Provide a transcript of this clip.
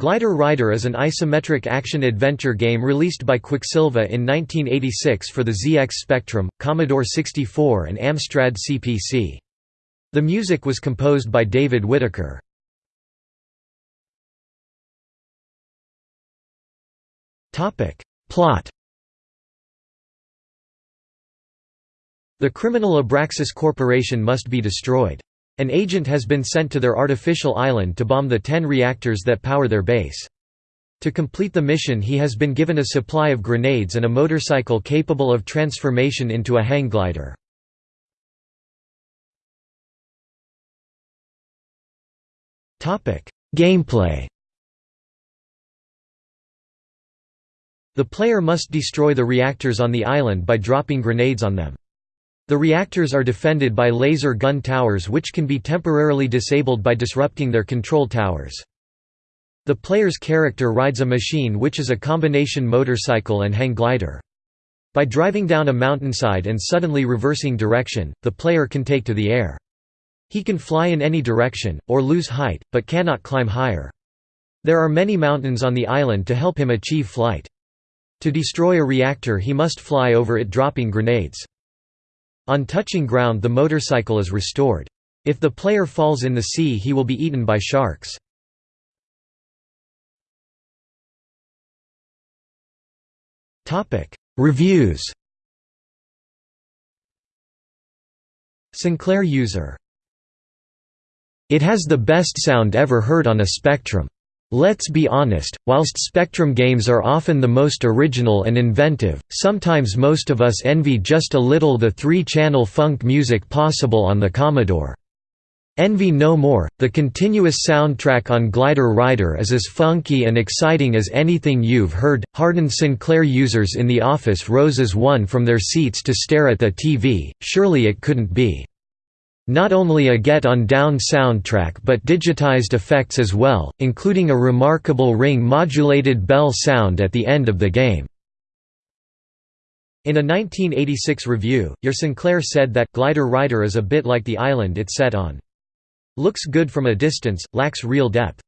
Glider Rider is an isometric action-adventure game released by Quicksilva in 1986 for the ZX Spectrum, Commodore 64 and Amstrad CPC. The music was composed by David Whittaker. Plot The criminal Abraxas Corporation must be destroyed. An agent has been sent to their artificial island to bomb the ten reactors that power their base. To complete the mission he has been given a supply of grenades and a motorcycle capable of transformation into a hang glider. Gameplay The player must destroy the reactors on the island by dropping grenades on them. The reactors are defended by laser gun towers which can be temporarily disabled by disrupting their control towers. The player's character rides a machine which is a combination motorcycle and hang glider. By driving down a mountainside and suddenly reversing direction, the player can take to the air. He can fly in any direction, or lose height, but cannot climb higher. There are many mountains on the island to help him achieve flight. To destroy a reactor he must fly over it dropping grenades. On touching ground the motorcycle is restored. If the player falls in the sea he will be eaten by sharks. Reviews Sinclair user It has the best sound ever heard on a Spectrum. Let's be honest, whilst Spectrum games are often the most original and inventive, sometimes most of us envy just a little the three-channel funk music possible on the Commodore. Envy no more, the continuous soundtrack on Glider Rider is as funky and exciting as anything you've heard. Hardened Sinclair users in the office rose as one from their seats to stare at the TV, surely it couldn't be. Not only a Get On Down soundtrack but digitized effects as well, including a remarkable ring-modulated bell sound at the end of the game. In a 1986 review, Your Sinclair said that Glider Rider is a bit like the island it's set on. Looks good from a distance, lacks real depth.